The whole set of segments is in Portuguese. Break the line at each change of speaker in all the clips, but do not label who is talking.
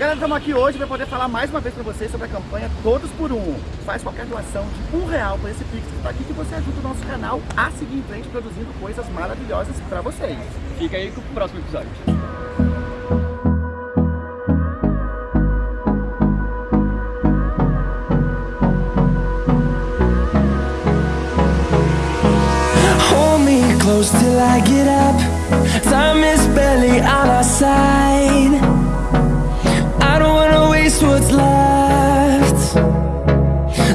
Galera, estamos aqui hoje para poder falar mais uma vez para vocês sobre a campanha Todos por Um. Faz qualquer doação de um real para esse Pix que está aqui que você ajuda o nosso canal a seguir em frente produzindo coisas maravilhosas para vocês.
Fica aí com o próximo episódio.
Hold me close till I get up. Time is barely on our side. Waste what's left.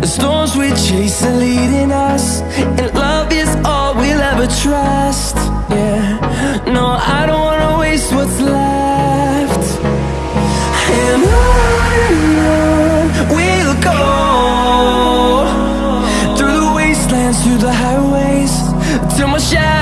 The storms we chase are leading us, and love is all we'll ever trust. Yeah, no, I don't wanna waste what's left. And on and on we'll go through the wastelands, through the highways, till my shadow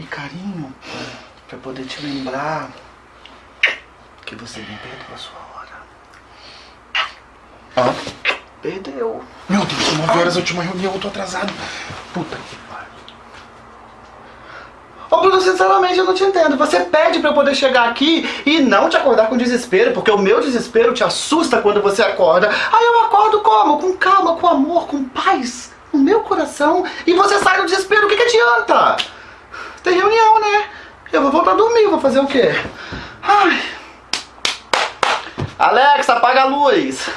e carinho, pra poder te lembrar que você nem perdeu a sua hora.
Ah,
Perdeu.
meu Deus, 9 horas a última reunião, eu tô atrasado. Puta que pariu.
Ô Bruno, sinceramente eu não te entendo. Você pede pra eu poder chegar aqui e não te acordar com desespero, porque o meu desespero te assusta quando você acorda. Aí eu acordo como? Com calma, com amor, com paz no meu coração e você sai do desespero. O que, que adianta? Tem reunião, né? Eu vou voltar a dormir, vou fazer o quê? Ai. Alexa, apaga a luz.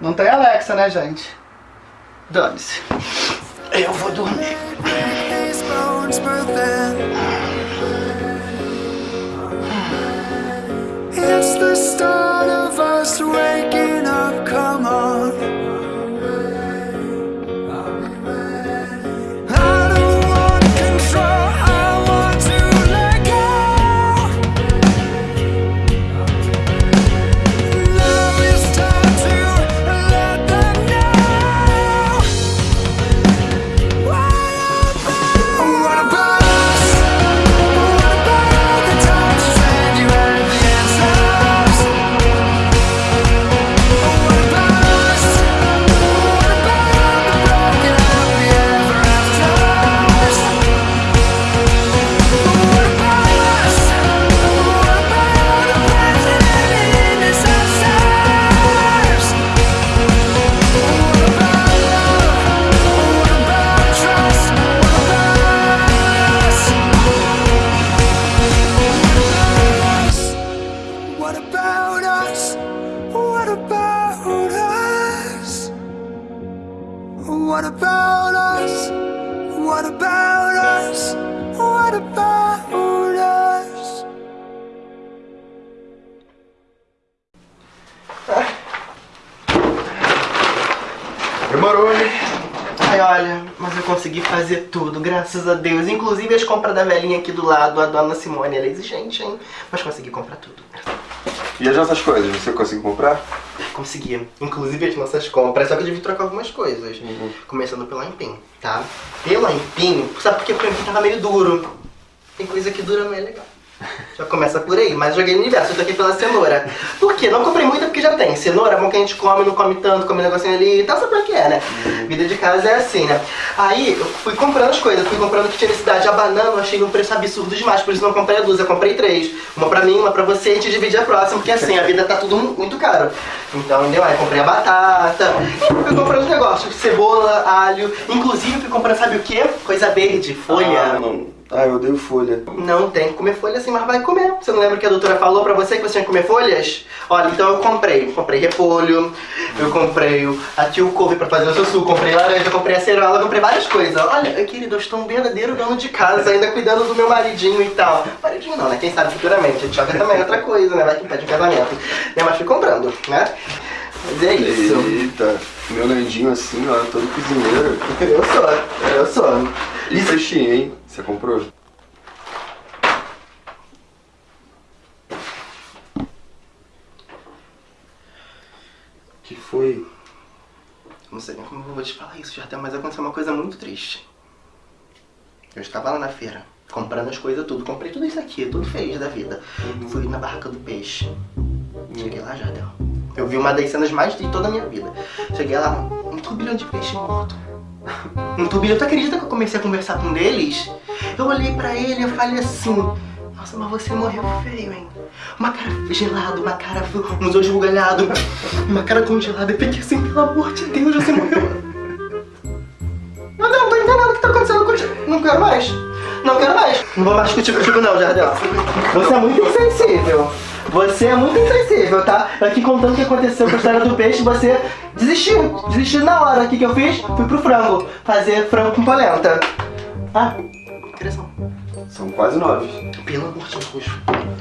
Não tem Alexa, né, gente? Dane-se. Eu vou dormir.
It's the start of us waking
Compras da velhinha aqui do lado, a dona Simone, ela é exigente, hein? Mas consegui comprar tudo.
E as nossas coisas, você conseguiu comprar?
Consegui. Inclusive as nossas compras, só que eu que trocar algumas coisas. Começando pelo empim, tá? Pelo empim, sabe porque o empim tava meio duro. Tem coisa que dura não é legal. Já começa por aí, mas joguei no universo, eu tô aqui pela cenoura. Por quê? Não comprei muita porque já tem. Cenoura é bom que a gente come, não come tanto, come um negocinho ali e tal, sabe o que é, né? Vida de casa é assim, né? Aí eu fui comprando as coisas, fui comprando o que tinha necessidade. A banana eu achei num preço absurdo demais, por isso não comprei duas, eu comprei três. Uma pra mim, uma pra você e a gente divide a próxima, porque assim, a vida tá tudo muito caro. Então, entendeu? Aí comprei a batata, e fui comprando os negócios, cebola, alho. Inclusive fui comprando, sabe o quê? Coisa verde, folha.
Ah, não. Ah, eu odeio folha.
Não tem que comer folha assim, mas vai comer. Você não lembra que a doutora falou pra você que você tinha que comer folhas? Olha, então eu comprei. Comprei repolho, eu comprei aqui o couve pra fazer o seu suco, comprei laranja, comprei acerola, comprei várias coisas. Olha, querido, eu estou um verdadeiro dono de casa, ainda cuidando do meu maridinho e tal. Maridinho não, né? Quem sabe futuramente. A Tioga também é outra coisa, né? Vai que pede um casamento. Né? Mas fui comprando, né? Mas é isso.
Eita, meu Nandinho assim, ó, todo cozinheiro.
Eu sou, eu sou.
E peixinho, hein? Você comprou? que foi?
Não sei nem como eu vou te falar isso, Jardel, mas aconteceu uma coisa muito triste. Eu estava lá na feira, comprando as coisas tudo. Comprei tudo isso aqui, tudo feliz da vida. Fui na barraca do peixe. Cheguei lá, Jardel. Eu vi uma das cenas mais de toda a minha vida. Cheguei lá, um turbilhão de peixe morto. Um turbilhão. Tu acredita que eu comecei a conversar com um deles? Eu olhei pra ele e falei assim... Nossa, mas você morreu feio, hein? Uma cara gelada, uma cara... uns olhos bugalhados, uma cara congelada. Eu fiquei assim, pelo amor de Deus, você morreu. Não, não, tô entendendo o que tá acontecendo contigo. Não quero mais. Não quero mais. Não vou mais discutir contigo não, Jardel. Você é muito insensível. Você é muito insensível, tá? Eu aqui contando o que aconteceu com a história do peixe, você desistiu. Desistiu na hora. O que, que eu fiz? Fui pro frango. Fazer frango com polenta. Ah, interessante.
São quase nove.
Pelo amor de Deus.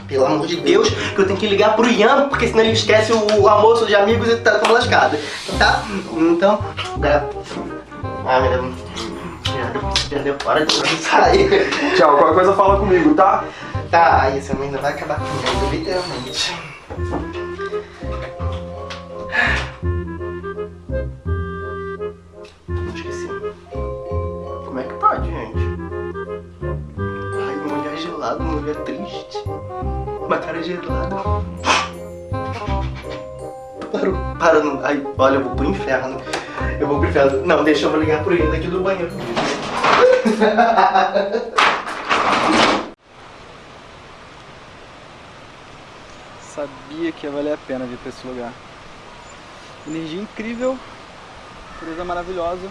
Pelo amor de Deus, que eu tenho que ligar pro Ian, porque senão ele esquece o, almoço de amigos e tá tão lascado. Tá? Então. É. Ah, meu Deus. Perdeu fora de sair.
Tchau, qualquer coisa fala comigo, tá?
Tá, aí essa ainda vai acabar comigo, literalmente. Esqueci. Como é que pode, gente? Ai, mulher gelada, mulher triste. Uma cara gelada. Parou, para, não. Ai, olha, eu vou pro inferno. Eu vou pro inferno. Não, deixa eu ligar pro Ian daqui do banheiro.
Sabia que ia valer a pena vir pra esse lugar. Energia incrível, natureza maravilhosa.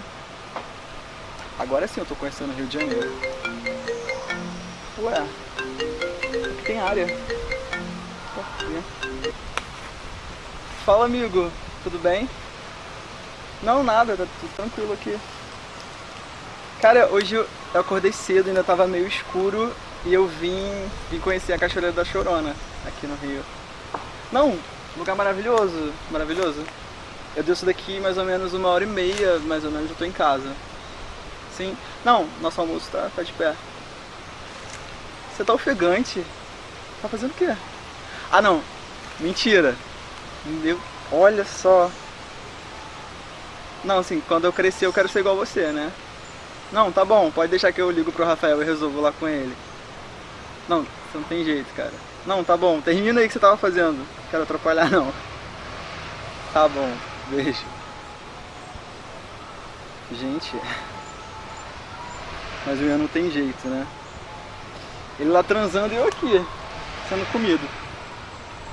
Agora sim eu tô conhecendo o Rio de Janeiro. Ué, tem área. Fala amigo, tudo bem? Não, nada, tá tudo tranquilo aqui. Cara, hoje eu acordei cedo, ainda tava meio escuro e eu vim, vim conhecer a Cachoeira da Chorona, aqui no Rio. Não, lugar maravilhoso, maravilhoso. Eu desço daqui mais ou menos uma hora e meia, mais ou menos, eu tô em casa. Sim. Não, nosso almoço tá, tá de pé. Você tá ofegante? Tá fazendo o quê? Ah não, mentira. Meu, olha só. Não, assim, quando eu crescer eu quero ser igual você, né? Não, tá bom, pode deixar que eu ligo pro Rafael e resolvo lá com ele. Não, você não tem jeito, cara. Não, tá bom, termina aí o que você tava fazendo. Não quero atrapalhar não. Tá bom, beijo. Gente. Mas o Ian não tem jeito, né? Ele lá transando e eu aqui, sendo comido.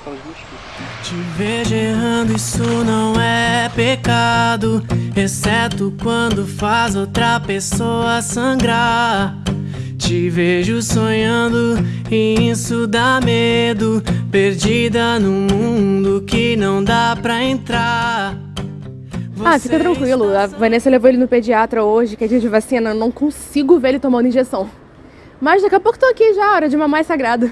Pelos mosquitos.
Te vejo errando, isso não é pecado. Exceto quando faz outra pessoa sangrar. Te vejo sonhando e isso dá medo. Perdida num mundo que não dá pra entrar.
Ah, fica tranquilo. A Vanessa levou ele no pediatra hoje, que é dia de vacina. Eu não consigo ver ele tomando injeção. Mas daqui a pouco tô aqui já, hora de mamãe sagrada.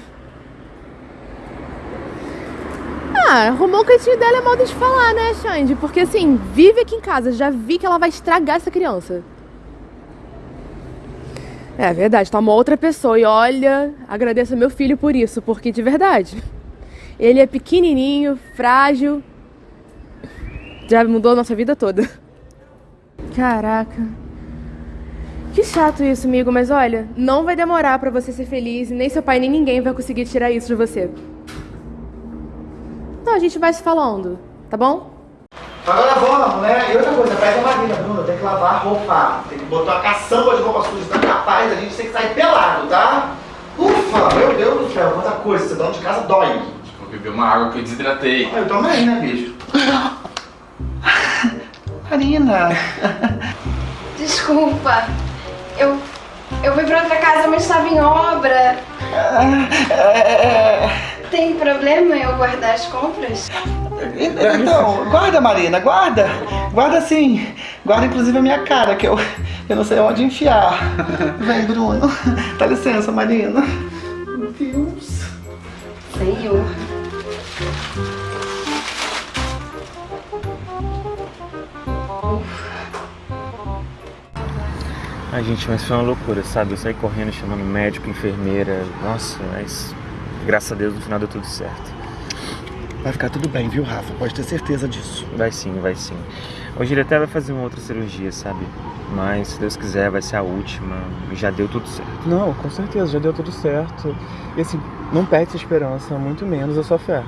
Ah, arrumou o cantinho dela é modo de falar, né, Xande? Porque assim, vive aqui em casa, já vi que ela vai estragar essa criança. É verdade, tá uma outra pessoa. E olha, agradeço ao meu filho por isso, porque de verdade. Ele é pequenininho, frágil. Já mudou a nossa vida toda. Caraca. Que chato isso, amigo, mas olha, não vai demorar pra você ser feliz e nem seu pai nem ninguém vai conseguir tirar isso de você. Então a gente vai se falando, tá bom?
Agora vamos, né? E outra coisa, pega a Marina, Bruno, tem que lavar a roupa. Tem que botar uma caçamba de roupa suja, tá capaz, a gente tem que sair pelado, tá? Ufa, meu Deus do céu, quanta coisa, você dono de casa dói.
Vou beber uma água que eu desidratei.
Ah, eu também, né, bicho? Marina.
Desculpa. Eu. Eu fui pra outra casa, mas estava em obra. Tem problema eu guardar as compras?
Então, guarda, Marina, guarda. Guarda sim. Guarda inclusive a minha cara, que eu, eu não sei onde enfiar. Vem, Bruno. Dá licença, Marina. Meu Deus.
Senhor.
Ai, gente, mas foi uma loucura, sabe? Eu saí correndo chamando médico, enfermeira. Nossa, mas graças a Deus no final deu tudo certo.
Vai ficar tudo bem, viu, Rafa? Pode ter certeza disso.
Vai sim, vai sim. Hoje ele até vai fazer uma outra cirurgia, sabe? Mas se Deus quiser, vai ser a última. Já deu tudo certo.
Não, com certeza, já deu tudo certo. E assim, não perde sua esperança, muito menos a sua fé.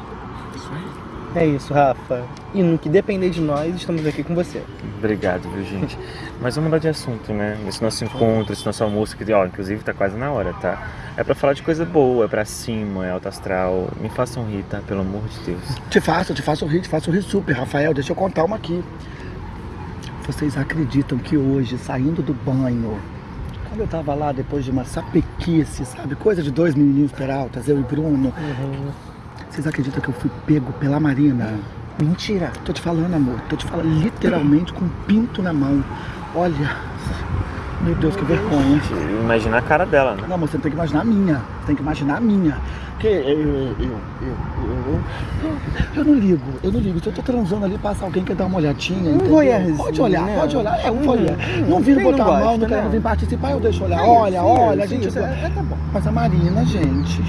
É isso, Rafa. E no que depender de nós, estamos aqui com você.
Obrigado, viu, gente? Mas vamos mudar de assunto, né? Esse nosso encontro, esse nosso almoço, que, ó, inclusive tá quase na hora, tá? É pra falar de coisa boa, é pra cima, é alto astral. Me façam rir, tá? Pelo amor de Deus.
Te faço, te faço rir, te faço rir super, Rafael. Deixa eu contar uma aqui. Vocês acreditam que hoje, saindo do banho, quando eu tava lá depois de uma sapequice, sabe? Coisa de dois menininhos peraltas, eu e Bruno. Vocês acreditam que eu fui pego pela Marina? Mentira. Tô te falando, amor. Tô te falando literalmente com um pinto na mão. Olha. Meu Deus, que vergonha.
Imagina a cara dela, né?
Não, mas você tem que imaginar a minha. Tem que imaginar a minha. Porque eu, eu, eu, eu, eu, eu não ligo, eu não ligo. Se eu tô transando ali, passa alguém que quer dar uma olhadinha.
Um
entendeu? Pode olhar,
né?
pode olhar. É um voyeur.
Hum,
Não vim botar
não
a mão, não quero
né?
vir participar, eu deixo olhar.
É
olha, olha, gente.
é- é, tá bom.
Mas a Marina, gente.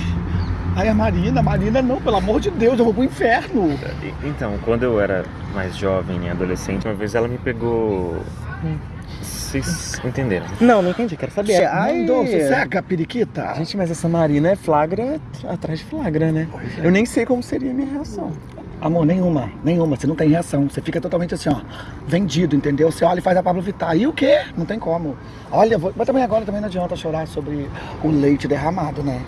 Ai, a Marina, a Marina não, pelo amor de Deus, eu vou pro inferno.
E- Então, quando eu era mais jovem e adolescente, uma vez ela me pegou. Vocês entenderam?
Não, não entendi, quero saber.
Mandou, sossega, periquita.
Gente, mas essa Marina é flagra atrás de flagra, né? Eu nem sei como seria a minha reação.
Amor, nenhuma, nenhuma. Você não tem reação. Você fica totalmente assim, ó, vendido, entendeu? Você olha e faz a Pablo Vittar. E o quê? Não tem como. Olha, vou... mas também agora também não adianta chorar sobre o leite derramado, né?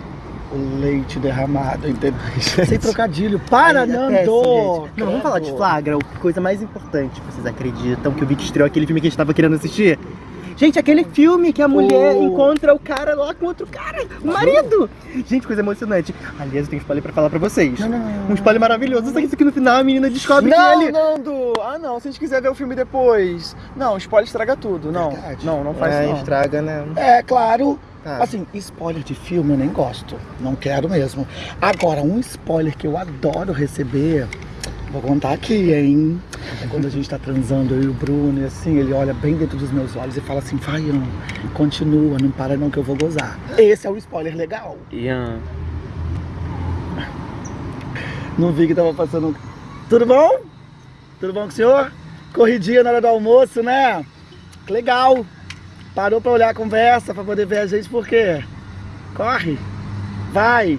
O leite derramado, entendeu? Sem trocadilho. Para,
Ai, é
Nando!
péssimo, gente. Não, vamos falar de flagra, a coisa mais importante. Vocês acreditam que o Vic estreou aquele filme que a gente tava querendo assistir? Gente, aquele filme que a mulher
Oh.
encontra o cara lá com outro cara, o marido! Gente, coisa emocionante. Aliás, eu tenho spoiler pra falar pra vocês.
Não, não, não,
Um spoiler maravilhoso. Só que isso aqui no final a menina descobre
Não,
que ele.
Nando! Ah, não, se a gente quiser ver o filme depois. Não, spoiler estraga tudo. Não,
Verdade.
não, não faz
É,
isso não.
estraga, né?
É, claro. Assim, spoiler de filme eu nem gosto. Não quero mesmo. Agora, um spoiler que eu adoro receber. Vou contar aqui, hein? É quando a gente tá transando, eu e o Bruno, e assim, ele olha bem dentro dos meus olhos e fala assim, Faião, continua, não para não que eu vou gozar. Esse é o spoiler legal.
Ian,
Não vi que tava passando. Tudo bom? Tudo bom com o senhor? Corridinha na hora do almoço, né? Legal. Parou pra olhar a conversa, pra poder ver a gente, por quê? Corre. Vai.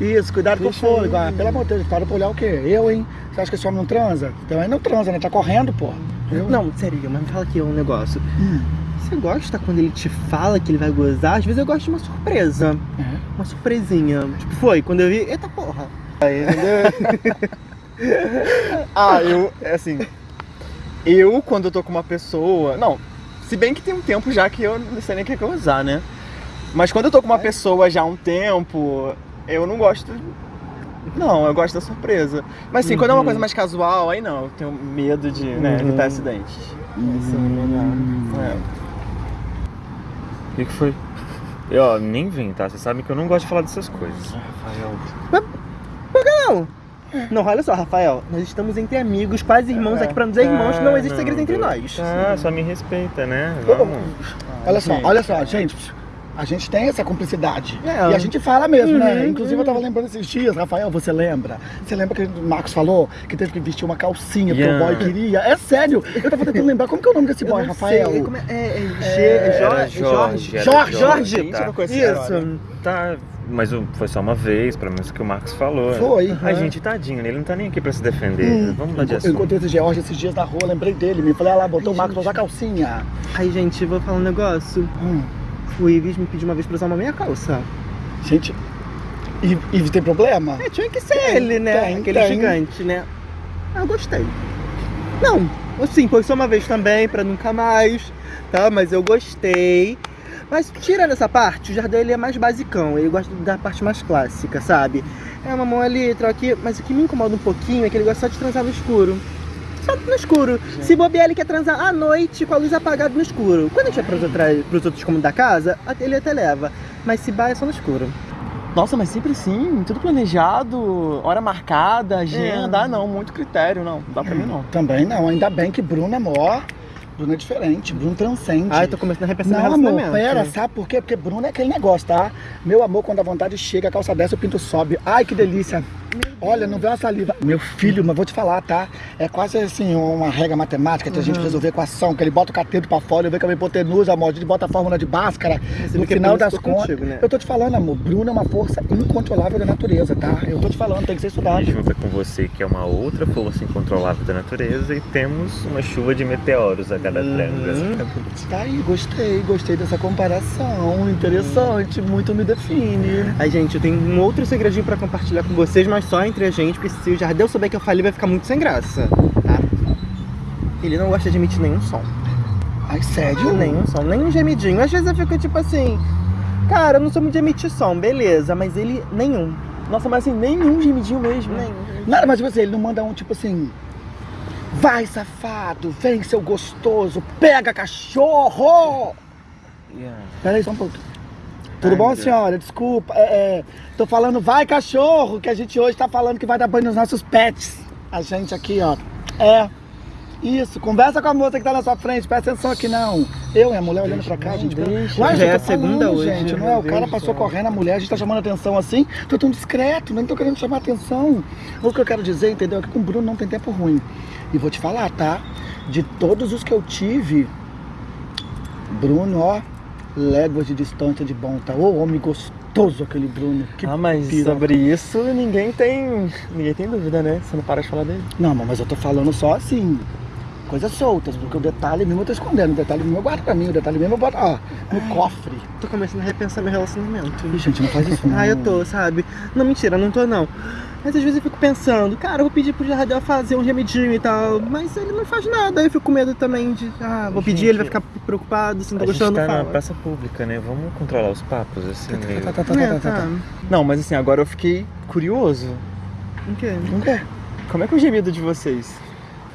Isso, cuidado com o fôlego. Ah, pelo amor de Deus, parou pra olhar o quê? Eu, hein? Você acha que esse homem não transa? Então aí não transa, né? Tá correndo, pô. Eu?
Não, sério, mas me fala aqui um negócio.
Hum.
Você gosta quando ele te fala que ele vai gozar? Às vezes eu gosto de uma surpresa.
É.
Uma surpresinha. Tipo, foi, quando eu vi, eita porra. Aí, entendeu?
Ah, eu, é assim. Eu, quando eu tô com uma pessoa. Não, se bem que tem um tempo já que eu não sei nem o que é que eu vou usar, né? Mas quando eu tô com uma pessoa já há um tempo, eu não gosto. Não, eu gosto da surpresa. Mas assim, quando é uma coisa mais casual, aí não, eu tenho medo de né,
Uhum.
evitar acidentes. Isso é legal. É.
o que, que foi? Eu, ó, nem vem, tá? Vocês sabem que eu não gosto de falar dessas coisas.
Não! Não, olha só, Rafael. Nós estamos entre amigos, quase irmãos aqui pra nos dizer irmãos, não existe segredo entre nós.
Ah, só me respeita, né? Vamos.
Olha só, olha só, gente. A gente tem essa cumplicidade.
É.
E a gente fala mesmo, né?
Uhum,
Inclusive eu tava lembrando esses dias, Rafael, você lembra? Você lembra que o Marcos falou que teve que vestir uma calcinha porque
Yeah.
o boy queria? É sério, eu tava tentando lembrar, como que é o nome desse
Eu
boy,
não
Rafael?
sei, como é- é- é
É,
é Jorge?
Jorge. era
Jorge,
Jorge,
tá?
mentira, eu conheci essa história.
Isso, tá. Mas foi só uma vez, pelo menos que o Marcos falou.
Foi.
A
Uhum.
gente, tadinho, né? ele não tá nem aqui pra se defender.
Hum.
Vamos mudar de
Eu
assunto.
encontrei esse George esses dias na rua, lembrei dele, me falei, ah lá, botou o Marcos pra usar calcinha.
Ai, gente, vou falar um negócio.
Hum.
O Ives me pediu uma vez pra usar uma meia calça.
Gente, e tem problema?
É, tinha que ser ele, né?
tem,
Aquele
tem.
gigante, né? Eu gostei. Não, assim, foi só uma vez também, pra nunca mais, tá? Mas eu gostei. Mas tirando essa parte, o Jardel ele é mais basicão, ele gosta da parte mais clássica, sabe? É uma mão ali, outra aqui, mas o que me incomoda um pouquinho é que ele gosta só de transar no escuro. Só no escuro. Se bobear, ele quer transar à noite com a luz apagada no escuro. Quando a gente vai pros, outra, pros outros cômodos da casa, ele até leva. Mas se vai, é só no escuro.
Nossa, mas sempre sim, tudo planejado, hora marcada, agenda.
É.
Ah, não, muito critério, não. Não dá pra mim não.
Também não, ainda bem que Bruno é maior. Bruno é diferente, Bruno transcende.
Ai, tô começando a repensar meu
Não, amor,
relacionamento.
pera, sabe por quê? Porque Bruno é aquele negócio, tá? Meu amor, quando a vontade chega, a calça desce, o pinto sobe. Ai, que delícia. Olha, não vê uma saliva. Meu filho, mas vou te falar, tá? É quase assim uma regra matemática pra gente
Uhum.
resolver equação, que ele bota o cateto pra fora, eu vejo que a hipotenusa, amor, a gente bota a fórmula de Bhaskara.
Você
No
vê que
final das contas,
contigo, né?
eu tô te falando, amor, Bruno é uma força incontrolável da natureza, tá? Eu tô te falando, tem que ser estudado.
E junta com você, que é uma outra força incontrolável da natureza, e temos uma chuva de meteoros a cada
Uhum.
tranga.
Tá aí, gostei, gostei dessa comparação. Interessante, muito me define.
Ai, gente, eu tenho um outro segredinho pra compartilhar com vocês, mas só entre a gente, porque se o Jardel souber que eu falei, vai ficar muito sem graça, tá? Ele não gosta de emitir nenhum som.
Ai, sério?
Nenhum som, nem um gemidinho. Às vezes eu fico tipo assim, cara, eu não sou muito de emitir som, beleza, mas ele nenhum.
Nossa, mas assim, nenhum gemidinho mesmo.
Nenhum.
Nada, mas você, ele não manda um tipo assim. Vai, safado, vem, seu gostoso, pega cachorro! Pera aí só um pouco. Tudo
Ai,
bom,
Deus.
senhora? Desculpa. É, é, tô falando vai, cachorro, que a gente hoje tá falando que vai dar banho nos nossos pets. A gente aqui, ó. É. Isso, conversa com a moça que tá na sua frente, presta atenção aqui não. Eu e a mulher olhando pra cá, gente.
deixa.
Ué,
Já
eu
é a segunda
falando,
hoje,
gente, não é? O cara passou correndo, a mulher, a gente tá chamando atenção assim. Tô tão discreto, nem tô querendo chamar atenção. O que eu quero dizer, entendeu? É que com o Bruno não tem tempo ruim. E vou te falar, tá? De todos os que eu tive, Bruno, ó, léguas de distância de bom, tá? Ô, homem gostoso aquele Bruno. Que
Ah, mas
piroca.
sobre isso ninguém tem. Ninguém tem dúvida, né? Você não para de falar dele.
Não, mas eu tô falando só assim, coisas soltas, porque o detalhe mesmo eu tô escondendo. O detalhe mesmo eu guardo pra mim, o detalhe mesmo eu boto, ó, no cofre.
Tô começando a repensar meu relacionamento.
Ih, gente, não faz isso não.
Ah, eu tô, sabe? Não, mentira, não tô não. Mas às vezes eu fico pensando, cara, eu vou pedir pro Jardel fazer um gemidinho e tal, mas ele não faz nada, aí eu fico com medo também de, ah, vou pedir,
Gente,
ele vai ficar preocupado, se não
A
tô
gente
gostando,
tá na praça pública, né? Vamos controlar os papos, assim, meio...
Tá, tá, tá,
É,
tá, tá,
tá.
tá.
Não, mas assim, agora eu fiquei curioso.
O quê?
Não quer?
Como é que é o gemido de vocês?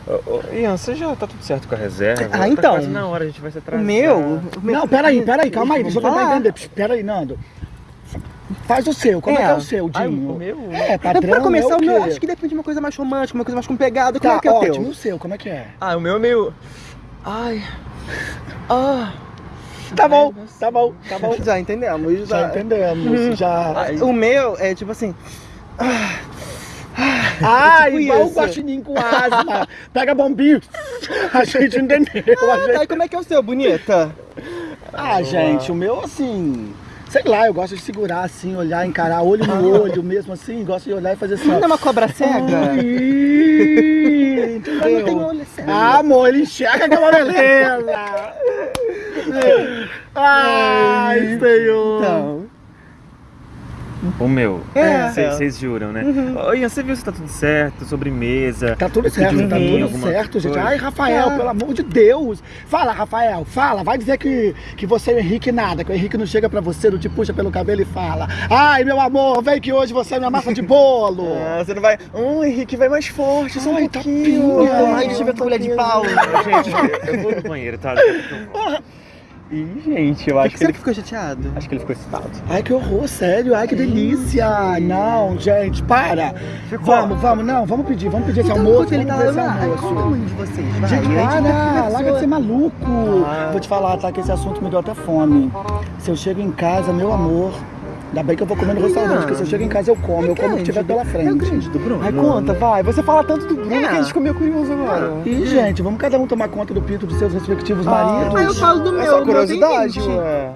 Ô, ô, Ian, você já tá tudo certo com a reserva?
Ah,
Tá
então.
quase na hora, a gente vai se
O
atrasar.
meu? o meu-
Não, peraí, peraí, calma aí, deixa eu tentar
falar.
entender. Psh, Peraí, Nando. Faz o seu, como é,
É.
que é o seu,
Ah,
Dinho?
o meu?
É,
Pra
padrão
começar,
é o
o meu, acho que depende de uma coisa mais romântica, uma coisa mais com pegada, como
Tá,
é que é o
ótimo,
teu?
o seu, como é que é?
Ah, o meu é meio. Ai. Ah.
Tá bom, tá bom, tá bom.
Já entendemos,
Já
já.
entendemos, já...
Ai.
O meu é tipo assim,
Ah,
tipo
igual o guaxinim com asma. Pega bombinho. A gente entendeu. a
ah,
gente-
tá, e como é que é o seu, bonita?
Ah, gente, o meu assim. Sei lá, eu gosto de segurar assim, olhar, encarar olho no olho mesmo assim, gosto de olhar e fazer assim.
Não é uma cobra cega?
Ai,
não
entendeu?
olho cego.
Ah, amor, ele enxerga aquela beleza. Ai, senhor.
Então,
O meu.
É.
Vocês juram, né? Ô, Ian, você viu se tá tudo certo? Sobremesa?
Tá tudo certo,
um
tá tudo
alguma
certo, gente. Ai, Rafael,
Tá.
pelo amor de Deus. Fala, Rafael, fala. Vai dizer que, que você e o Henrique nada, que o Henrique não chega pra você, não te puxa pelo cabelo e fala. Ai, meu amor, vem que hoje você é minha massa de bolo.
Ah, você não vai. Hum, Henrique, vai mais forte, só um
Ai,
pouquinho.
tapinha.
Ai, deixa eu ver a tua colher de pau.
Gente, eu- eu vou no banheiro, tá? Daqui a pouco eu volto.
Ih, gente, eu acho
que
que, ele
ficou chateado?
Acho que ele ficou excitado.
Ai, que horror, sério. Ai, que delícia. Não, gente, para. Vamos, vamos, não, vamos pedir, vamos pedir esse
Então,
almoço.
ele tá lá, conta um de vocês, vai.
Gente, para, larga de ser maluco.
Ah.
Vou te falar, tá, que esse assunto me deu até fome. Se eu chego em casa, meu amor, ainda bem que eu vou comer no restaurante, porque se eu chego em casa eu como, eu como o que tiver pela frente.
É grande do Bruno.
Ai, conta, vai. Você fala tanto do Bruno
É.
que a gente ficou meio curioso agora. Ih, gente, vamos cada um tomar conta do pinto dos seus respectivos maridos.
Ah, eu falo do
É
meu,
só
meu tem
curiosidade, ué.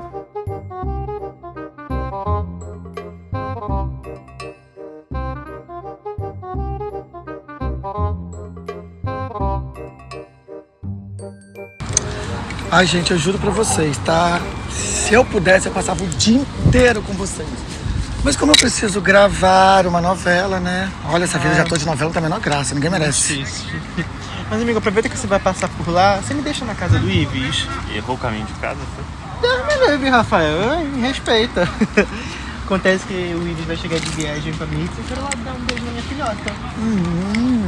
Ai, gente, eu juro pra vocês, tá? Se eu pudesse, eu passava o dia inteiro com vocês. Mas como eu preciso gravar uma novela, né? Olha, essa vida já tô de novela, não a menor graça, ninguém merece.
Mas, amigo, aproveita que você vai passar por lá. Você me deixa na casa do Ives.
Errou o caminho de casa, foi?
Deus me livre, Rafael. Ai, Me respeita. Acontece que o Ives vai chegar de viagem pra mim e eu quero lá dar um beijo na minha filhota.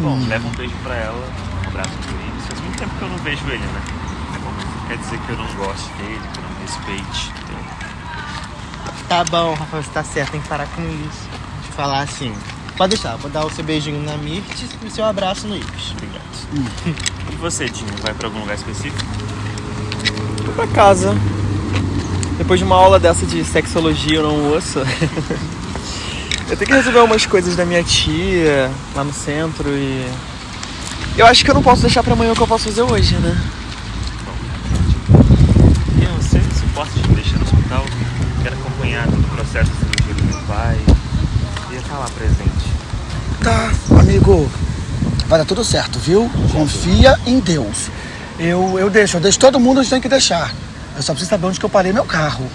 Bom, leva um beijo pra ela, um abraço pro ele. Faz muito tempo que eu não vejo ele, né? Quer dizer que eu não gosto dele, que eu não respeite. entendeu?
Tá bom, Rafael, você tá certo, tem que parar com isso. Eu falar assim. Pode deixar, vou dar o seu beijinho na Mirtes e o seu abraço no Ives. Obrigado.
E você, Dinho, vai pra algum lugar específico?
Vou pra casa. Depois de uma aula dessa de sexologia eu não ouço. eu tenho que resolver umas coisas da minha tia lá no centro e. Eu acho que eu não posso deixar pra amanhã o que eu posso fazer hoje, né?
E de me deixar no hospital? Quero acompanhar todo o processo da cirurgia do meu pai. Queria estar lá presente.
Tá, amigo. Vai dar tudo certo, viu? Confia em Deus. Eu, eu deixo, eu deixo todo mundo onde tem que deixar. Eu só preciso saber onde que eu parei meu carro.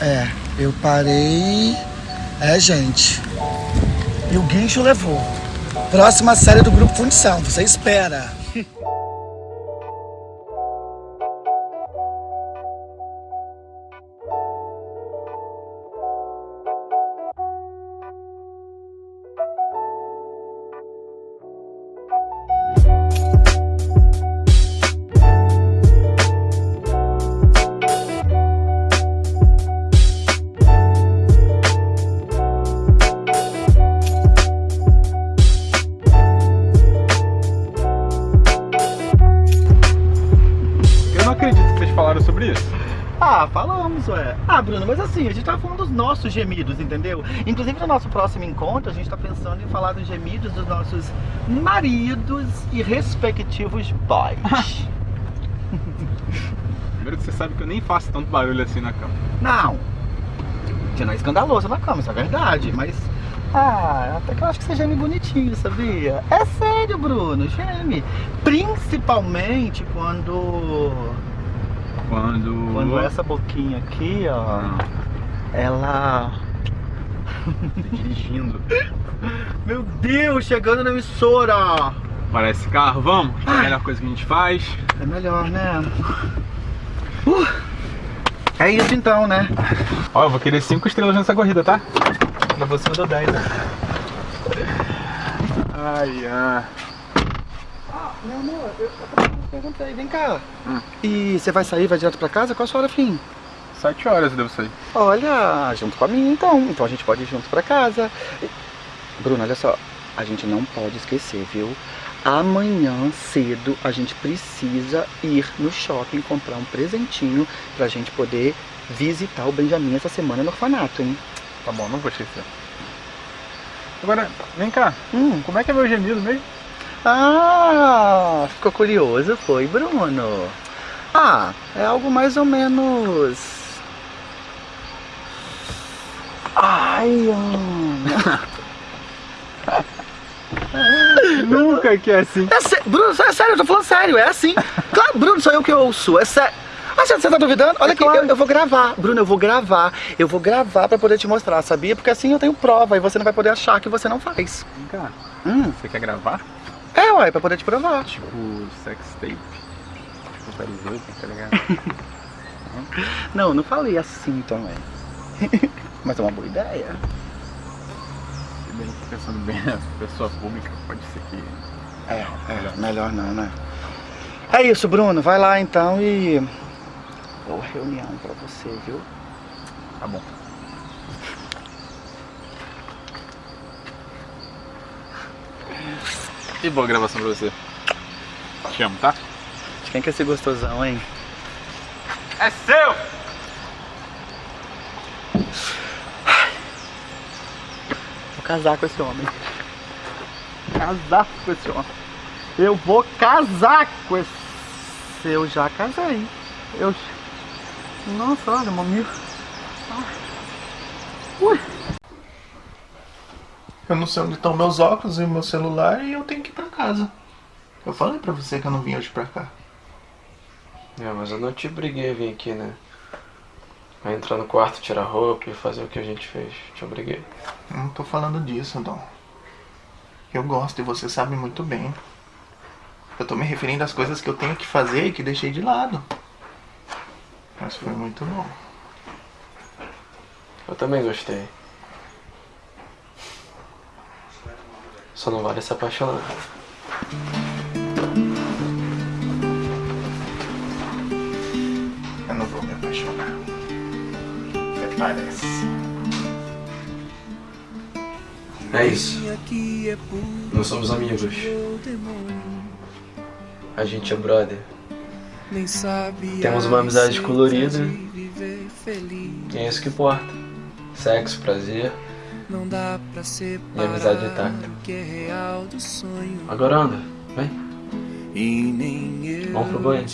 É, eu parei. É, gente. E o guincho levou. Próxima série do Grupo Fundição, você espera. nossos gemidos, entendeu? Inclusive no nosso próximo encontro, a gente tá pensando em falar dos gemidos dos nossos maridos e respectivos boys.
Primeiro que você sabe que eu nem faço tanto barulho assim na cama.
Não. Você não é escandaloso na cama, isso é verdade, mas. Ah, até que eu acho que você geme bonitinho, sabia? É sério, Bruno, geme. Principalmente quando.
Quando.
Quando essa boquinha aqui, ó. Ela.
Dirigindo.
Meu Deus, chegando na emissora!
Parece carro, vamos? É a melhor coisa que a gente faz.
É melhor, né? Uh, é isso então, né?
Ó, eu vou querer 5 estrelas nessa corrida, tá?
Pra você eu dou 10, né?
Ai, ah.
Meu amor, eu perguntei, vem cá. E você vai sair, vai direto pra casa? Qual a sua hora fim?
7 horas eu devo sair.
Olha, junto com a minha então. Então a gente pode ir juntos pra casa. Bruno, olha só. A gente não pode esquecer, viu? Amanhã cedo a gente precisa ir no shopping comprar um presentinho pra gente poder visitar o Benjamin essa semana no orfanato, hein?
Tá bom, não vou esquecer. Agora, vem cá.
Hum.
Como é que é meu gemido mesmo?
Ah, ficou curioso, foi, Bruno? Ah, é algo mais ou menos. Ai.
Nunca que é assim.
É sé- Bruno, é sério, eu tô falando sério, é assim. Claro, Bruno, sou eu que ouço, é sério. Ah, você você tá duvidando? Olha aqui, eu, eu vou gravar. Bruno, eu vou gravar. Eu vou gravar pra poder te mostrar, sabia? Porque assim eu tenho prova e você não vai poder achar que você não faz.
Vem cá.
Hum.
Você quer gravar?
É, ué, pra poder te provar.
Tipo, sex tape. Tipo, tá ligado?
Não, não falei assim também. Mas é uma boa ideia.
Se bem que pensando bem, a pessoa pública pode ser que.
É, é, melhor não, né? É isso, Bruno. Vai lá então e. Boa reunião pra você, viu?
Tá bom. E boa gravação pra você. Te amo, tá?
De quem que é esse gostosão, hein?
É seu!
Casar com esse homem. Casar com esse homem. Eu vou casar com esse. Eu já casei. Eu. Nossa, olha, mamilo. Ui.
Eu não sei onde estão meus óculos e o meu celular e eu tenho que ir pra casa. Eu falei pra você que eu não vim hoje pra cá.
É, mas eu não te briguei a vir aqui, né? A entrar no quarto, tirar roupa e fazer o que a gente fez. Te obriguei.
Eu não tô falando disso, Dom. Eu gosto e você sabe muito bem. Eu tô me referindo às coisas que eu tenho que fazer e que deixei de lado. Mas foi muito bom.
Eu também gostei. Só não vale se apaixonar.
Eu não vou me apaixonar. Até parece.
É isso. Nós somos amigos. A gente é brother. Temos uma amizade colorida. E é isso que importa. Sexo, prazer
Não dá pra
e
separar
amizade intacta.
é.
Agora anda, vem.
E
Vamos pro banho.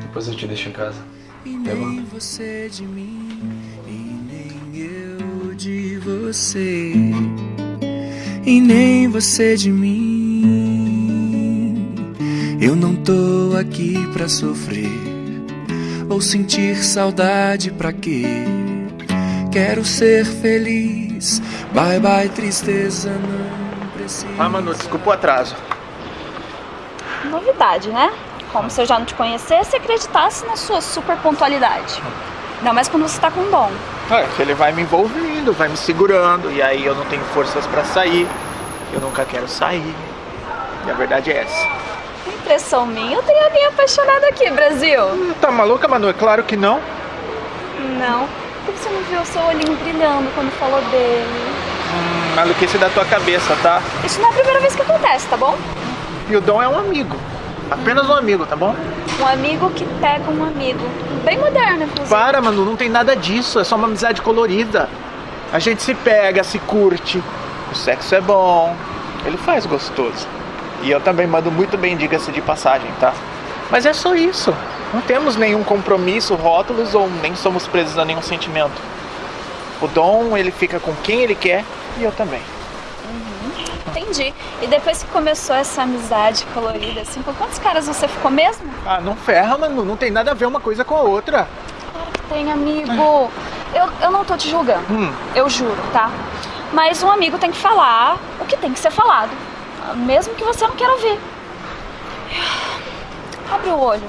Depois eu te deixo em casa.
E nem
Levanta.
você de mim. E nem eu de você. E nem você de mim. Eu não tô aqui pra sofrer. Ou sentir saudade pra quê? Quero ser feliz. Bye bye, tristeza, não precisa.
Ah, Manu, desculpa o atraso.
Novidade, né? Como se eu já não te conhecesse e acreditasse na sua super pontualidade. Ainda mais quando você tá com dom.
É, que ele vai me envolvendo, vai me segurando, e aí eu não tenho forças pra sair. Eu nunca quero sair. E a verdade é essa.
Impressão minha, eu tenho alguém apaixonado aqui, Brasil.
Tá maluca, Manu? É claro que não.
Não. Por que você não viu o seu olhinho brilhando quando falou dele?
Hum, maluquice da tua cabeça, tá?
Isso não é a primeira vez que acontece, tá bom?
E o Dom é um amigo. Apenas um amigo, tá bom?
Um amigo que pega um amigo. Bem moderno, inclusive.
Para, Manu, não tem nada disso. É só uma amizade colorida. A gente se pega, se curte. O sexo é bom. Ele faz gostoso. E eu também mando muito bem, diga-se de passagem, tá? Mas é só isso. Não temos nenhum compromisso, rótulos ou nem somos presos a nenhum sentimento. O Dom, ele fica com quem ele quer e eu também.
Entendi. E depois que começou essa amizade colorida, assim, com quantos caras você ficou mesmo?
Ah, não ferra, Manu. Não tem nada a ver uma coisa com a outra.
Tem, amigo. Eu, eu não tô te julgando.
Hum.
Eu juro, tá? Mas um amigo tem que falar o que tem que ser falado. Mesmo que você não queira ouvir. Abre o olho.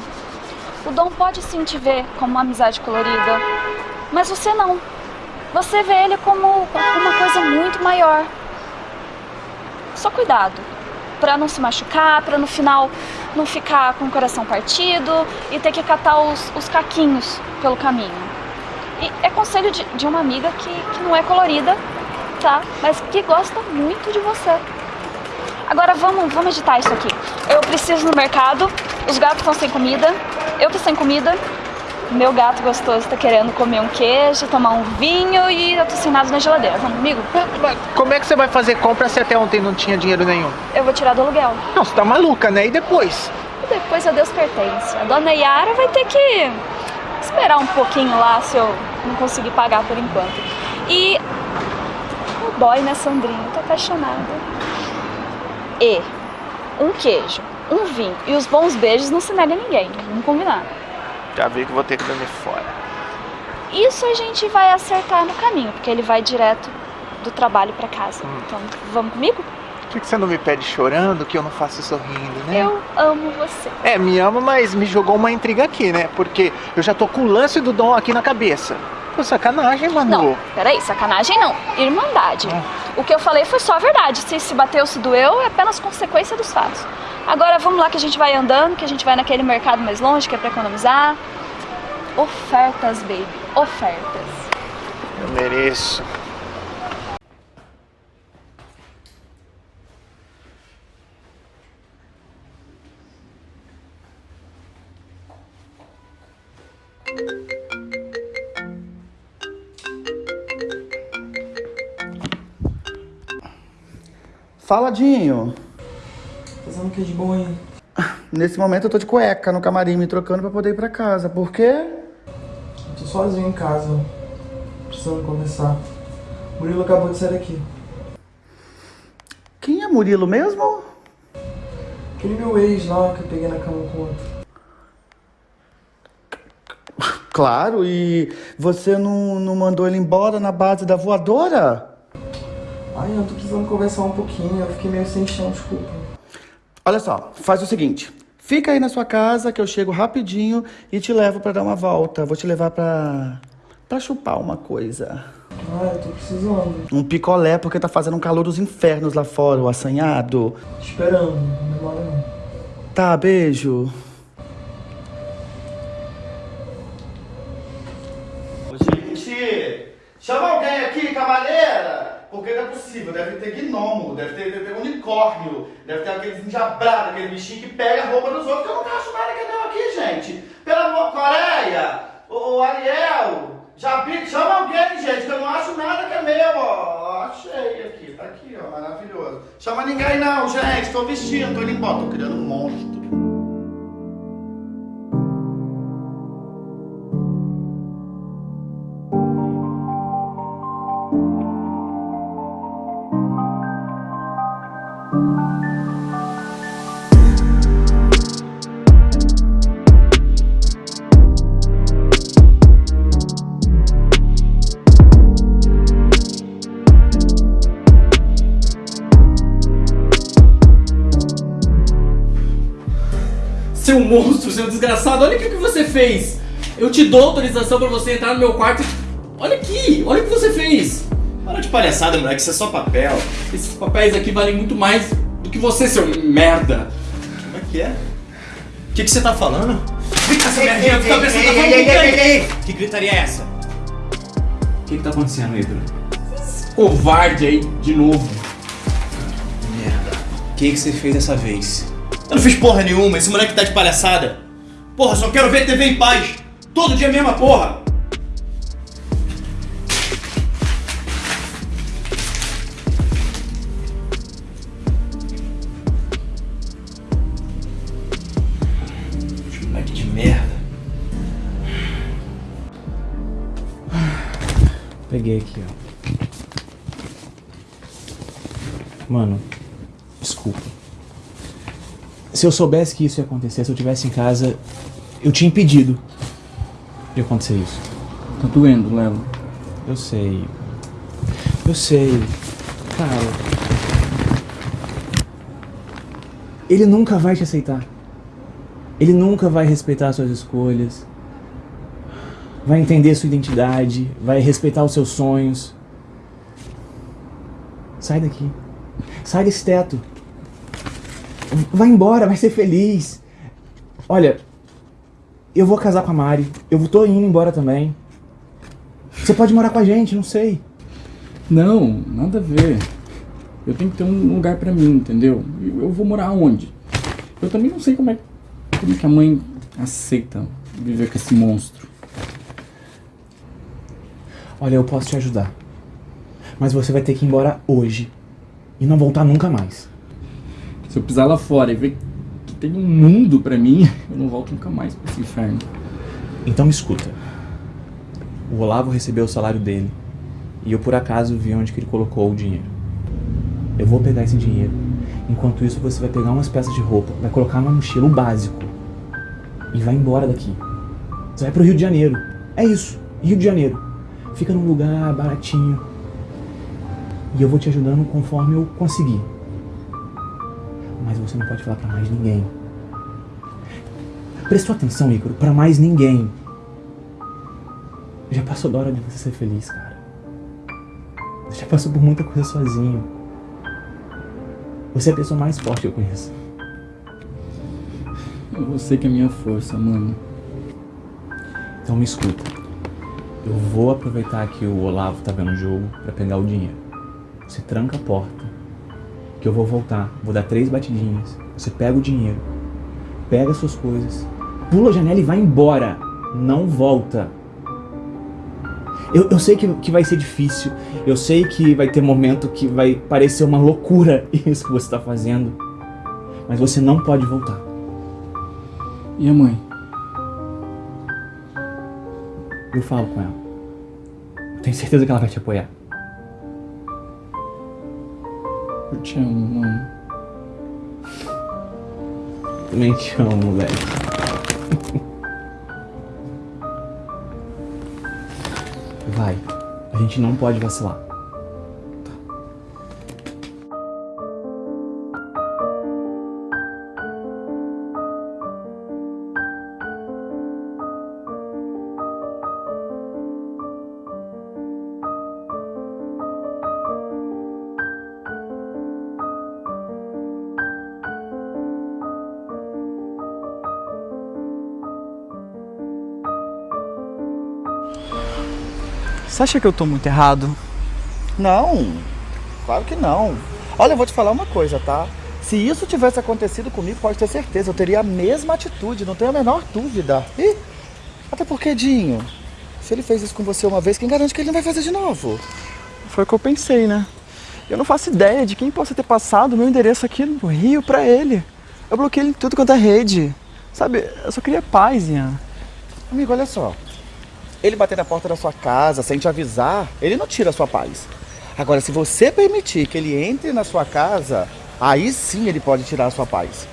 O Dom pode sim te ver como uma amizade colorida. Mas você não. Você vê ele como uma coisa muito maior. Só cuidado. Pra não se machucar, pra no final não ficar com o coração partido e ter que catar os, os caquinhos pelo caminho. E é conselho de, de uma amiga que, que não é colorida, tá? Mas que gosta muito de você. Agora vamos, vamos editar isso aqui. Eu preciso no mercado, os gatos estão sem comida, eu tô sem comida, meu gato gostoso tá querendo comer um queijo, tomar um vinho e eu tô sem nada na geladeira. Vamos comigo?
Mas como é que você vai fazer compra se até ontem não tinha dinheiro nenhum?
Eu vou tirar do aluguel.
Não, você tá maluca, né? E depois?
E depois a Deus pertence. A dona Yara vai ter que esperar um pouquinho lá se eu não conseguir pagar por enquanto. E o boy, né, Sandrinho? Tô apaixonada. E um queijo, um vinho e os bons beijos não se nega a ninguém. Vamos combinar.
Já vi que vou ter que dormir fora.
Isso a gente vai acertar no caminho, porque ele vai direto do trabalho pra casa. Então, vamos comigo?
Por que que você não me pede chorando que eu não faço sorrindo, né?
Eu amo você.
É, me ama, mas me jogou uma intriga aqui, né? Porque eu já tô com o lance do Dom aqui na cabeça. Pô, sacanagem, Manu.
Não, peraí, sacanagem não. Irmandade. O que eu falei foi só a verdade. Se se bateu, se doeu, é apenas consequência dos fatos. Agora vamos lá que a gente vai andando, que a gente vai naquele mercado mais longe, que é pra economizar. ofertas, baby, ofertas.
Eu mereço.
Fala, Dinho.
Fazendo o que de bom aí?
Nesse momento eu tô de cueca no camarim me trocando pra poder ir pra casa. Por quê?
Eu tô sozinho em casa. Precisando conversar. Murilo acabou de sair daqui.
Quem é Murilo mesmo?
Aquele meu ex lá que eu peguei na cama com outro.
Claro, e você não, não mandou ele embora na base da voadora?
Ai, eu tô precisando conversar um pouquinho. Eu fiquei meio sem chão, desculpa.
Olha só, faz o seguinte. Fica aí na sua casa que eu chego rapidinho e te levo pra dar uma volta. Vou te levar pra. pra chupar uma coisa.
Ah, eu tô precisando.
Um picolé, porque tá fazendo um calor dos infernos lá fora, o assanhado.
Esperando, não demora não.
Tá, beijo. Gente, chama alguém aqui, cavaleira! Porque não é possível, deve ter gnomo, deve ter, deve ter unicórnio, deve ter aqueles enjabrados, aquele bichinho que pega a roupa dos outros, eu não acho nada que deu aqui, gente. Pelo amor, Coreia, o, Ariel, Jabi, chama alguém, gente, que eu não acho nada que é meu, ó. Achei aqui, tá aqui, ó, maravilhoso. Chama ninguém não, gente, tô vestindo, tô indo embora, tô criando um monstro.
Seu monstro, seu desgraçado, olha o que você fez! Eu te dou autorização pra você entrar no meu quarto. Olha aqui, olha o que você fez!
Para de palhaçada, moleque, isso é só papel.
Esses papéis aqui valem muito mais do que você, seu merda!
Como é que é? O que, que você tá falando?
Vem cá, essa merdinha, fica pensando
ei,
que
ei, ei, ei. Que gritaria é essa?
O que que tá acontecendo, Pedro? Covarde aí, de novo.
Merda. O que, que você fez dessa vez? Eu não fiz porra nenhuma, esse moleque tá de palhaçada. Porra, só quero ver TV em paz. Todo dia a mesma porra. Moleque de merda.
Peguei aqui, ó. Mano, desculpa. Se eu soubesse que isso ia acontecer, se eu tivesse em casa, eu tinha impedido de acontecer isso.
Tá doendo, Lelo.
Eu sei. Eu sei. Cara. Ele nunca vai te aceitar. Ele nunca vai respeitar suas escolhas. Vai entender sua identidade. Vai respeitar os seus sonhos. Sai daqui. Sai desse teto. Vai embora, vai ser feliz. Olha, eu vou casar com a Mari. Eu tô indo embora também. Você pode morar com a gente, não sei.
Não, nada a ver. Eu tenho que ter um lugar pra mim, entendeu? Eu vou morar onde? Eu também não sei como é, como é que a mãe aceita viver com esse monstro.
Olha, eu posso te ajudar. Mas você vai ter que ir embora hoje. E não voltar nunca mais.
Se eu pisar lá fora e ver que tem um mundo pra mim, eu não volto nunca mais pra esse inferno.
Então me escuta. O Olavo recebeu o salário dele. E eu por acaso vi onde que ele colocou o dinheiro. Eu vou pegar esse dinheiro. Enquanto isso, você vai pegar umas peças de roupa, vai colocar na mochila o básico. E vai embora daqui. Você vai pro Rio de Janeiro. É isso, Rio de Janeiro. Fica num lugar baratinho. E eu vou te ajudando conforme eu conseguir. Mas você não pode falar pra mais ninguém. Prestou atenção, Ícaro? Pra mais ninguém. Já passou da hora de você ser feliz, cara. Você já passou por muita coisa sozinho. Você é a pessoa mais forte que eu conheço.
É você que é minha força, mano.
Então me escuta. Eu vou aproveitar que o Olavo tá vendo o jogo pra pegar o dinheiro. Você tranca a porta, que eu vou voltar. Vou dar três batidinhas. Você pega o dinheiro, pega suas coisas, pula a janela e vai embora. Não volta. Eu, eu sei que, que vai ser difícil. Eu sei que vai ter momento que vai parecer uma loucura isso que você tá fazendo. Mas você não pode voltar.
E a mãe?
Eu falo com ela. Eu tenho certeza que ela vai te apoiar.
Te amo, mãe.
Também te amo, moleque. Vai. A gente não pode vacilar.
Você acha que eu tô muito errado?
Não, claro que não. Olha, eu vou te falar uma coisa, tá? Se isso tivesse acontecido comigo, pode ter certeza, eu teria a mesma atitude, não tenho a menor dúvida. E até porque, Dinho, se ele fez isso com você uma vez, quem garante que ele não vai fazer de novo?
Foi o que eu pensei, né? Eu não faço ideia de quem possa ter passado o meu endereço aqui no Rio pra ele. Eu bloqueei ele em tudo quanto é rede. Sabe, eu só queria paz, Ian.
Amigo, olha só. Ele bater na porta da sua casa sem te avisar, ele não tira a sua paz. Agora, se você permitir que ele entre na sua casa, aí sim ele pode tirar a sua paz.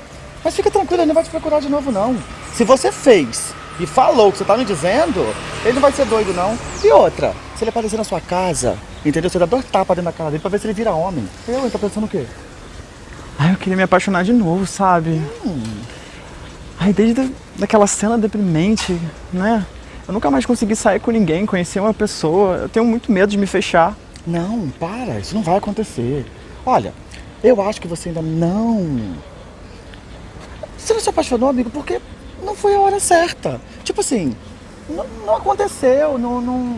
Mas fica tranquilo, ele não vai te procurar de novo, não. Se você fez e falou o que você tá me dizendo, ele não vai ser doido, não. E outra, se ele aparecer na sua casa, entendeu? Você dá dois tapas dentro da cara dele pra ver se ele vira homem. Eu, ele tá pensando o quê?
Ai, eu queria me apaixonar de novo, sabe?
Hum.
Ai, desde da- daquela cena deprimente, né? Eu nunca mais consegui sair com ninguém, conhecer uma pessoa. Eu tenho muito medo de me fechar.
Não, para, isso não vai acontecer. Olha, eu acho que você ainda não. Você não se apaixonou, amigo, porque não foi a hora certa. Tipo assim, não, aconteceu, não. não...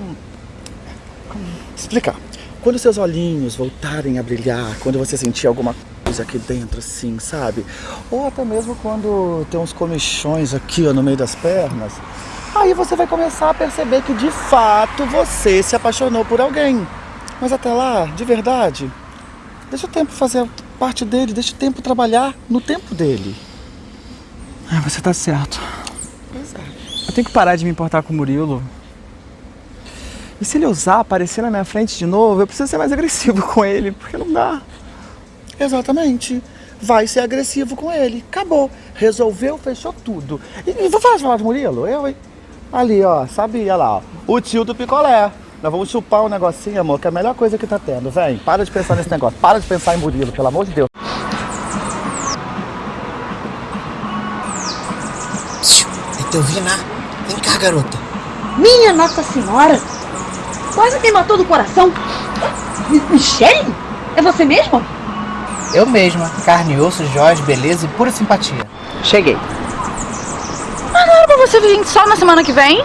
Como explicar? Quando seus olhinhos voltarem a brilhar, quando você sentir alguma coisa aqui dentro, assim, sabe? Ou até mesmo quando tem uns comichões aqui, ó, no meio das pernas, aí você vai começar a perceber que de fato você se apaixonou por alguém. Mas até lá, de verdade, deixa o tempo fazer parte dele, deixa o tempo trabalhar no tempo dele.
Ah, você tá certo.
Pois é.
Eu tenho que parar de me importar com o Murilo. E se ele usar, aparecer na minha frente de novo, eu preciso ser mais agressivo com ele, porque não dá.
Exatamente. Vai ser agressivo com ele. Acabou. Resolveu, fechou tudo. E, e vou falar de Murilo? Eu, hein? Ali, ó, sabia lá, ó. O tio do picolé. Nós vamos chupar um negocinho, amor, que é a melhor coisa que tá tendo. Vem, para de pensar nesse negócio. Para de pensar em Murilo, pelo amor de Deus.
É teu Vina. Vem cá, garota.
Minha Nossa Senhora! Quase me matou do coração! Mi- Michele? É você mesmo?
Eu mesma. Carne, osso, joias, beleza e pura simpatia.
Cheguei. Mas não era pra você vir só na semana que vem?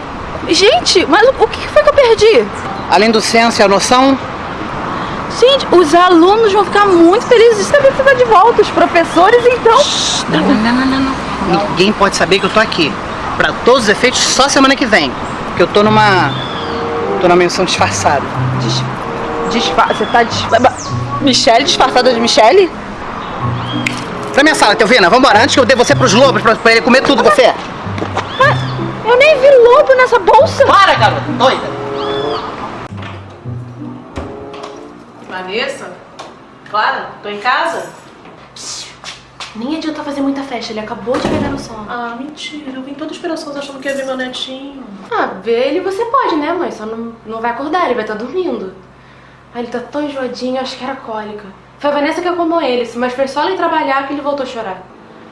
Gente, mas o, que foi que eu perdi?
Além do senso e a noção,
Gente, os alunos vão ficar muito felizes de saber que você tá de volta. Os professores, então.
Não, não, não, não, não. Ninguém pode saber que eu tô aqui. Pra todos os efeitos, só semana que vem. Que eu tô numa. tô numa menção disfarçada.
Dis... Disfa... Você tá disfarçada. Michele disfarçada de Michele?
Pra minha sala, Teovina, vambora, antes que eu dê você pros lobos pra, pra ele comer tudo você.
Eu nem vi lobo nessa bolsa.
Para, garota, doida.
Vanessa? Clara, tô em casa?
Nem adianta fazer muita festa, ele acabou de pegar no sono.
Ah, mentira. Eu vim toda esperançosa achando que ia ver meu netinho.
Ah, ver ele você pode, né, mãe? Só não, não vai acordar, ele vai estar dormindo. Ah, ele tá tão enjoadinho, acho que era cólica. Foi a Vanessa que acalmou ele, mas foi só ele trabalhar que ele voltou a chorar.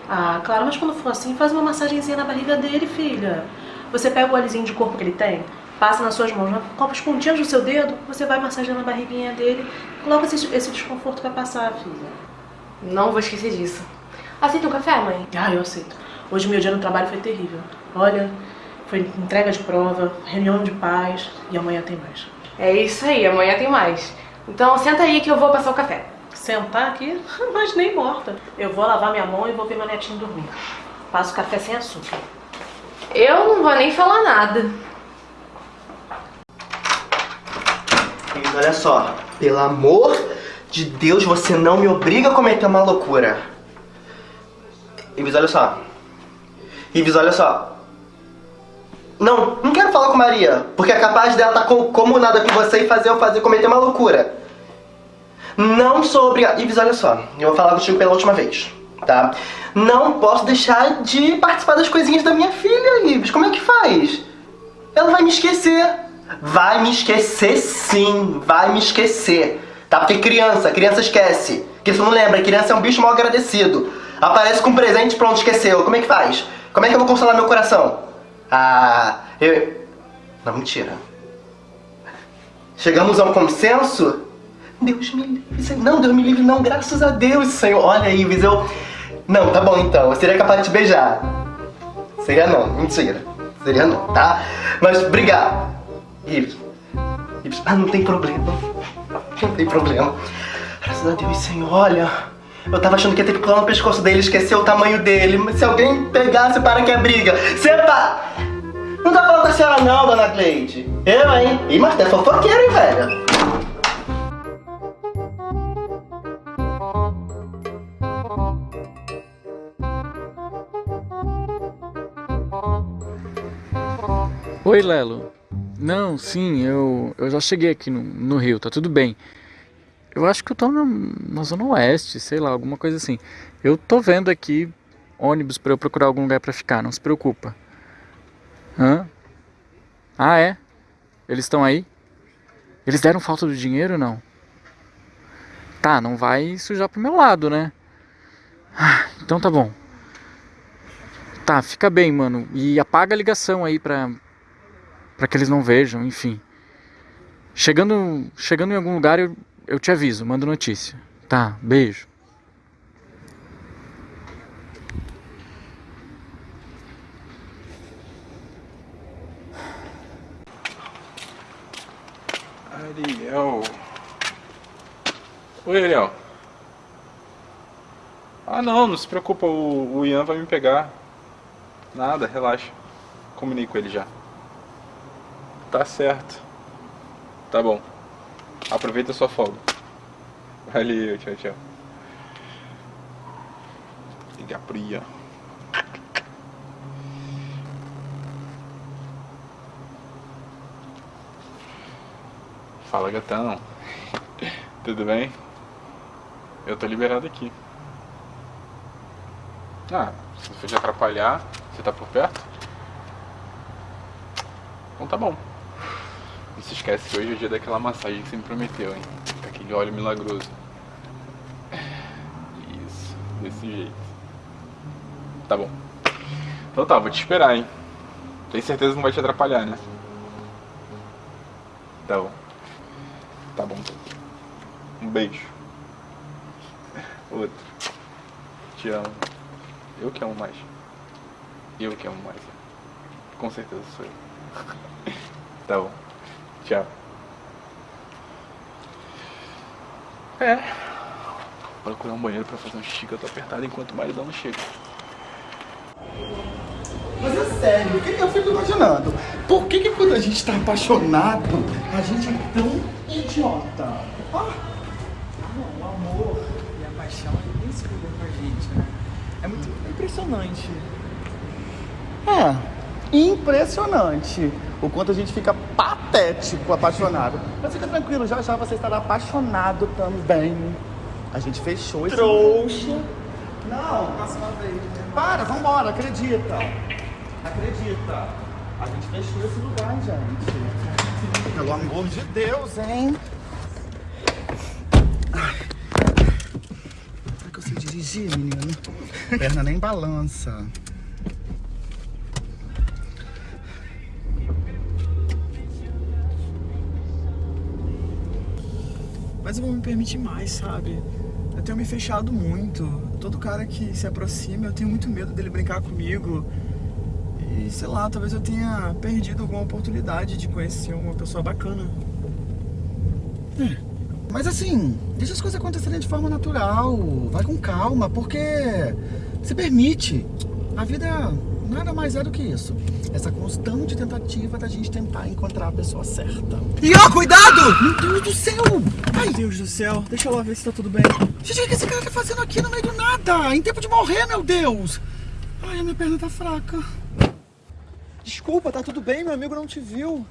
Ah, Clara, mas quando for assim, faz uma massagenzinha na barriga dele, filha. Você pega o olezinho de corpo que ele tem, passa nas suas mãos, com as pontinhas do seu dedo, você vai massageando a barriguinha dele. Logo esse, esse desconforto vai passar, filha.
Não vou esquecer disso. Aceita um café, mãe?
Ah, eu aceito. Hoje meu dia no trabalho foi terrível. Olha, Foi entrega de prova, reunião de pais e amanhã tem mais.
É isso aí, amanhã tem mais. Então senta aí que eu vou passar o café.
Sentar aqui? Mas nem morta. Eu vou lavar minha mão e vou ver meu netinho dormir. Passo café sem açúcar.
Eu não vou nem falar nada.
Olha só. Pelo amor de Deus, você não me obriga a cometer uma loucura. Ives, olha só. Ives, olha só. Não, não quero falar com Maria, porque é capaz dela estar tá comunada com você e fazer eu fazer cometer uma loucura. Não sou obrigado. Ives, olha só, eu vou falar contigo pela última vez, tá? Não posso deixar de participar das coisinhas da minha filha, Ives. Como é que faz? Ela vai me esquecer. Vai me esquecer sim, vai me esquecer. Tá? Porque criança, criança esquece. Porque você não lembra, criança é um bicho mal agradecido. Aparece com um presente pronto, esqueceu. Como é que faz? Como é que eu vou consolar meu coração? Ah, eu... Não, mentira. Chegamos a um consenso? Deus me livre. Não, Deus me livre, não. Graças a Deus, Senhor. Olha, Ives, eu... Não, tá bom então. Eu seria capaz de te beijar. Seria não, mentira. Seria não, tá? Mas obrigado. Ives. Ives. Ah, não tem problema. Não tem problema. Graças a Deus, Senhor. Olha... Eu tava achando que ia ter que pular no pescoço dele, esquecer o tamanho dele. Mas se alguém pegasse, para que é briga. Sepa! Não tá falando com a senhora não, dona Cleide. Eu, hein? Ih, mas é fofoqueiro, hein, velho?
Oi, Lelo. Não, sim, eu, eu já cheguei aqui no, no Rio, tá tudo bem. Eu acho que eu tô na, na Zona Oeste, sei lá, alguma coisa assim. Eu tô vendo aqui ônibus para eu procurar algum lugar para ficar, não se preocupa. Hã? Ah, é? Eles estão aí? Eles deram falta do dinheiro não? Tá, não vai sujar pro meu lado, né? Ah, então tá bom. Tá, fica bem, mano. E apaga a ligação aí pra, pra que eles não vejam, enfim. Chegando, chegando em algum lugar, eu, eu te aviso, mando notícia. Tá, beijo.
Ariel. Oi, Ariel. Ah, não, não se preocupa, o, o Ian vai me pegar. Nada, relaxa. Comunico com ele já. Tá certo. Tá bom. Aproveita a sua folga. Valeu, tchau, tchau. Ligar pro Ian. Fala, gatão. Tudo bem? Eu tô liberado aqui. Ah, se for te atrapalhar, você tá por perto? Então tá bom. Não se esquece que hoje é o dia daquela massagem que você me prometeu, hein? Aquele óleo milagroso. Isso, desse jeito. Tá bom. Então tá, vou te esperar, hein? Tem certeza que não vai te atrapalhar, né? Tá bom. Tá bom. Um beijo. Outro. Te amo. Eu que amo mais. Eu que amo mais. Com certeza sou eu. tá bom. Tchau. É. Vou procurar um banheiro pra fazer um xixi que eu tô apertado enquanto o maridão não chega.
Mas é sério, o que eu fico imaginando? Por que, que quando a gente tá apaixonado, a gente é tão idiota? Ah,
Não, o amor e a paixão nem se com a gente, né? É muito impressionante.
É, impressionante o quanto a gente fica patético apaixonado. Mas fica tranquilo, já já você estará apaixonado também. A gente fechou esse...
Trouxa.
Não, próxima vez. Para, vambora, acredita. Acredita. A gente fechou esse lugar, gente. Pelo amor de Deus, hein? Será que eu sei dirigir, menino? Perna nem balança.
Eu vou me permitir mais, sabe? Eu tenho me fechado muito. Todo cara que se aproxima, eu tenho muito medo dele brincar comigo. E
sei lá, talvez eu tenha perdido alguma oportunidade de conhecer uma pessoa bacana.
É. Mas assim, deixa as coisas acontecerem de forma natural, vai com calma, porque se permite. A vida nada mais é do que isso. Essa constante tentativa da gente tentar encontrar a pessoa certa.
E ó, cuidado!
Meu Deus do céu! Ai,
Meu Deus do céu, deixa eu lá ver se tá tudo bem.
gente, o que esse cara tá fazendo aqui no meio do nada? Em tempo de morrer, meu Deus! Ai, a minha perna tá fraca.
Desculpa, tá tudo bem, meu amigo não te viu.